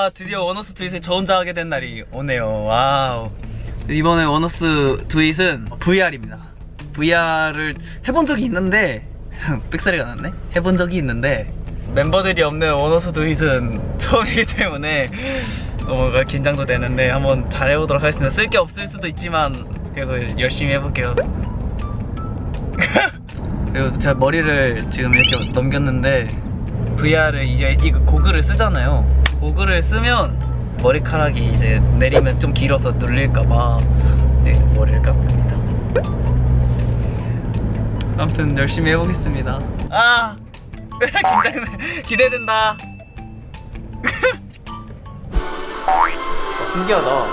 아 드디어 원어스 트윗을 저 혼자 하게 된 날이 오네요. Wow. 이번에 원어스 트윗은 VR입니다. VR을 해본 적이 있는데 삑사리가 났네? 해본 적이 있는데 멤버들이 없는 원어스 트윗은 처음이기 때문에 뭔가 긴장도 되는데 한번 잘 해보도록 하겠습니다. 쓸 게 없을 수도 있지만 그래도 열심히 해볼게요. 그리고 제가 머리를 지금 이렇게 넘겼는데 VR을 이제 이거 고글을 쓰잖아요 고글을 쓰면 머리카락이 이제 내리면 좀 길어서 눌릴까봐 네, 머리를 깠습니다. 아무튼 열심히 해보겠습니다. 아! 긴장돼 기대된다. 어, 신기하다. 어,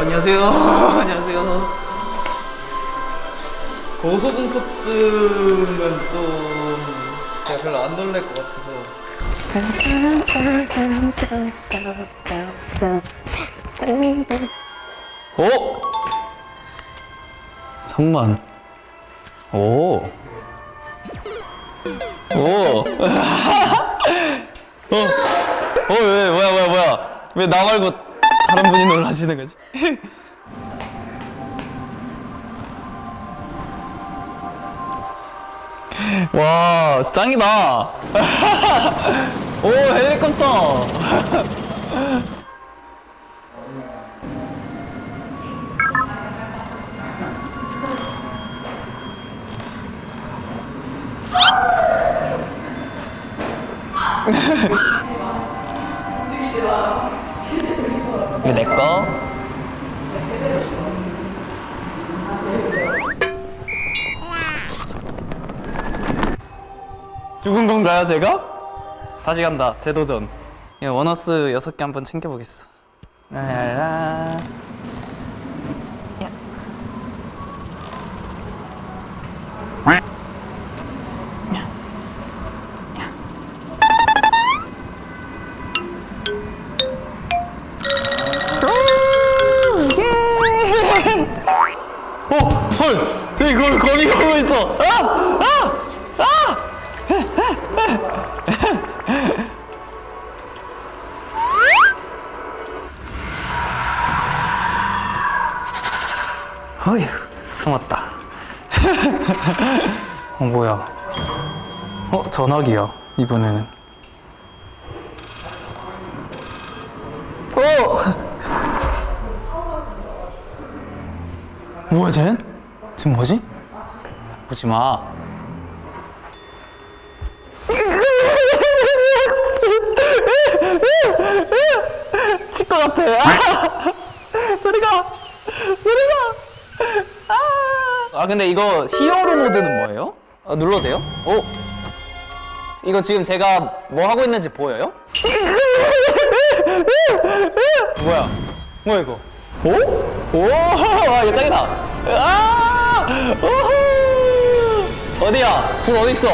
안녕하세요. 안녕하세요. 고소공포증은 좀 제가 별로 안 놀랄 것 같아서 오! 잠만 오! 오! 어? 어, 왜, 뭐야, 뭐야, 뭐야. 왜 나 말고 다른 분이 놀라시는 거지? 와, 짱이다. 오, 헬리콥터. 죽은 건가요, 제가? 다시 간다. 재도전. 예, 원어스 여섯 개 한번 챙겨보겠어. 라라라. 어, 헐! 저기 거기 거기 가고 있어. 아! 아! 아! 어휴, 숨었다. 어, 뭐야. 어, 전화기야, 이번에는. 어! 뭐야, 쟤? 지금 뭐지? 보지 마. 칠것 같아. 아! 소리가, 소리가. 아, 아 근데 이거 히어로 모드는 뭐예요? 아, 눌러도 돼요? 오. 이거 지금 제가 뭐 하고 있는지 보여요? 뭐야? 뭐야 이거? 오? 오! 와 이거 짱이다! 아! 오호! 어디야? 불 어디 있어?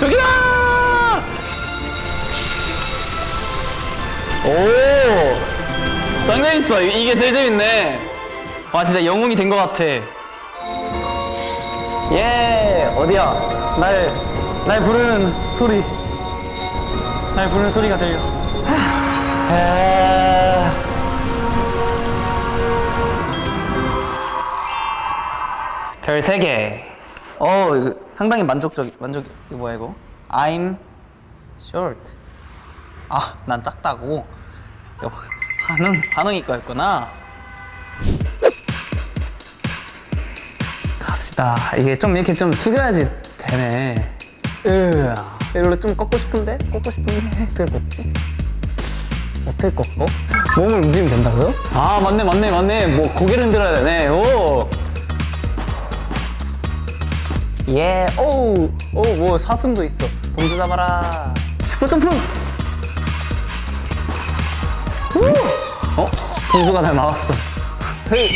저기다! 오! 있어. 이- 이게 제일 재밌네. 와 진짜 영웅이 된 것 같아. 예 어디야? 날, 날 부르는 소리. 날 부르는 소리가 들려. 아... 별 3개. 어, 상당히 만족적, 만족, 이거 뭐야, 이거? I'm short. 아, 난 작다고? 반응, 반응 이 거였구나. 갑시다. 이게 좀 이렇게 좀 숙여야지 되네. 으, 이걸로 좀 꺾고 싶은데? 꺾고 싶은데? 어떻게 꺾지? 어떻게 꺾어? 몸을 움직이면 된다고요? 아, 맞네, 맞네, 맞네. 뭐, 고개를 흔들어야 되네. 오! 예, 오우, 오우, 뭐 사슴도 있어. 동주 잡아라. 슈퍼 점프. 우! 어? 동주가 날 막았어. 헤이,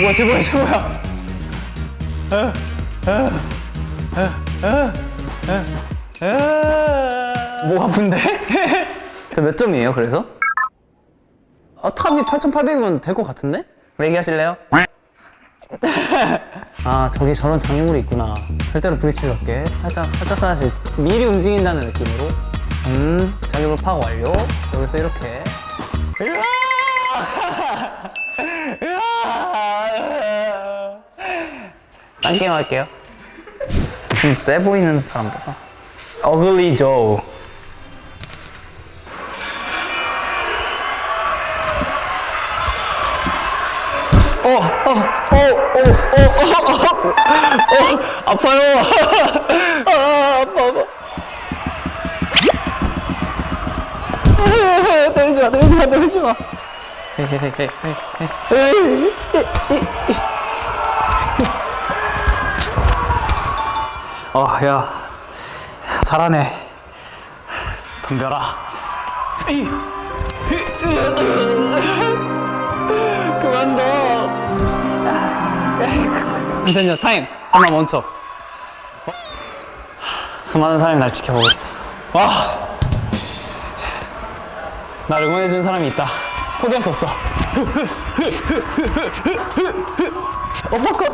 뭐야, 쟤 뭐야, 쟤 뭐야? 목 아픈데? 저 몇 점이에요, 그래서? 아, 탑이 8,800이면 될 것 같은데? 얘기하실래요? 아 저기 저런 장애물이 있구나 절대로 부딪히지 않게 살짝 살짝 살짝 미리 움직인다는 느낌으로 음, 자격을 파악 완료. 여기서 이렇게. 딴 게임 할게요. 좀 세 보이는 사람보다. 어글리 조. 어, 어, 어, 어, 어, 어, 어, 어, 아파요. 아, 아파, 아파. 때리지 마, 때리지 마, 때리지 마. 어, 야, 잘하네. 덤벼라. 그만 둬. 잠시만요, 타임. 잠깐 멈춰. 어? 수많은 사람이 날 지켜보고 있어. 와. 날 응원해준 사람이 있다. 포기할 수 없어. 어퍼컷.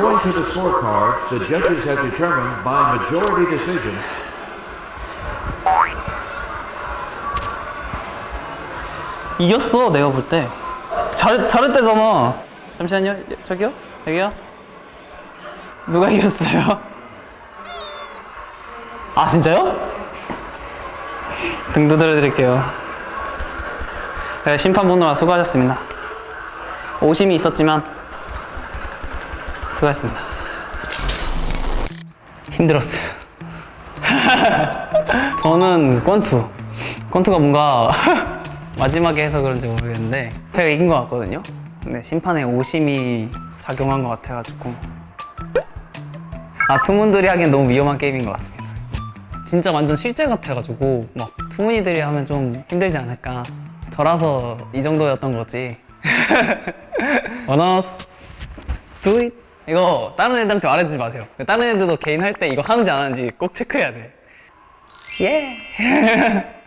Going to the scorecards, the judges have determined by majority decision 이겼어, 내가 볼 때. 잘, 잘했대잖아. 잠시만요, 저기요? 여기요? 누가 이겼어요? 아, 진짜요? 등 두드려 드릴게요. 네, 심판분으로 수고하셨습니다. 오심이 있었지만, 수고하셨습니다. 힘들었어요. 저는 권투. 권투가 뭔가 마지막에 해서 그런지 모르겠는데 제가 이긴 것 같거든요. 근데 심판의 오심이 작용한 것 같아가지고 아 투문들이 하기엔 너무 위험한 게임인 것 같습니다. 진짜 완전 실제 같아가지고 막 투문이들이 하면 좀 힘들지 않을까. 저라서 이 정도였던 거지. 원어스 do. 이거 다른 애들한테 말해주지 마세요. 다른 애들도 개인 할 때 이거 하는지 안 하는지 꼭 체크해야 돼. 예.